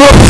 Woof.